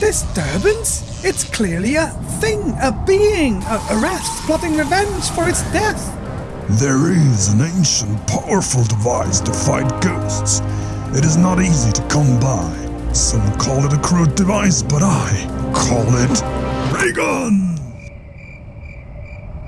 Disturbance? It's clearly a thing, a being, a, a wrath plotting revenge for its death. There is an ancient, powerful device to fight ghosts. It is not easy to come by. Some call it a crude device, but I call it Raygun.